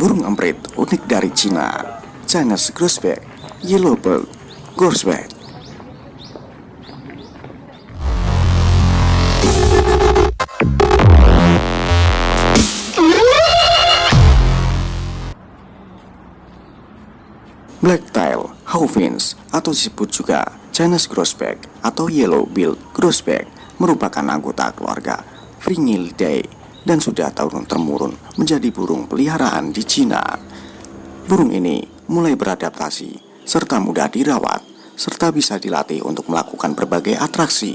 burung emprit unik dari Cina, Chinese Grosbeak, Yellowbird, Grosbeak. Blacktail Hawfinch atau disebut juga Chinese Grosbeak atau Yellow-billed Grosbeak merupakan anggota keluarga Fringillidae dan sudah turun-temurun menjadi burung peliharaan di Cina. Burung ini mulai beradaptasi serta mudah dirawat serta bisa dilatih untuk melakukan berbagai atraksi.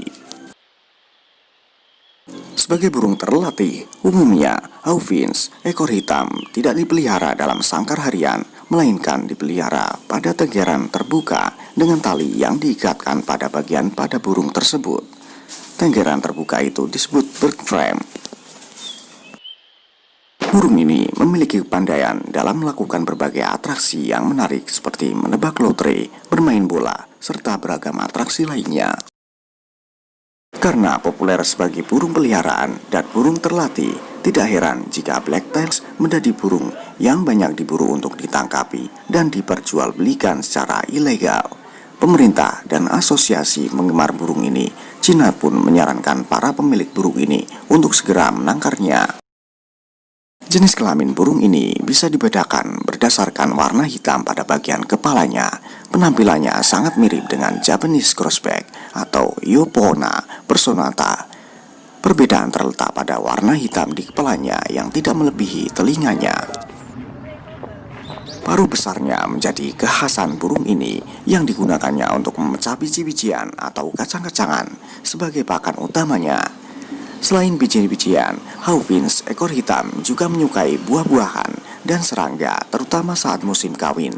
Sebagai burung terlatih, umumnya Hawfinch ekor hitam tidak dipelihara dalam sangkar harian, melainkan dipelihara pada tenggeran terbuka dengan tali yang diikatkan pada bagian pada burung tersebut. Tenggeran terbuka itu disebut bird frame. Burung ini memiliki kepandaian dalam melakukan berbagai atraksi yang menarik seperti menebak lotre, bermain bola, serta beragam atraksi lainnya. Karena populer sebagai burung peliharaan dan burung terlatih, tidak heran jika blacktails menjadi burung yang banyak diburu untuk ditangkapi dan diperjualbelikan secara ilegal. Pemerintah dan asosiasi penggemar burung ini, Cina pun menyarankan para pemilik burung ini untuk segera menangkarnya. Jenis kelamin burung ini bisa dibedakan berdasarkan warna hitam pada bagian kepalanya. Penampilannya sangat mirip dengan Japanese Crossback atau Yopona personata. Perbedaan terletak pada warna hitam di kepalanya yang tidak melebihi telinganya. Paruh besarnya menjadi kekhasan burung ini yang digunakannya untuk memecah biji-bijian atau kacang-kacangan sebagai pakan utamanya. Selain biji-bijian, Hawfinch ekor hitam juga menyukai buah-buahan dan serangga terutama saat musim kawin.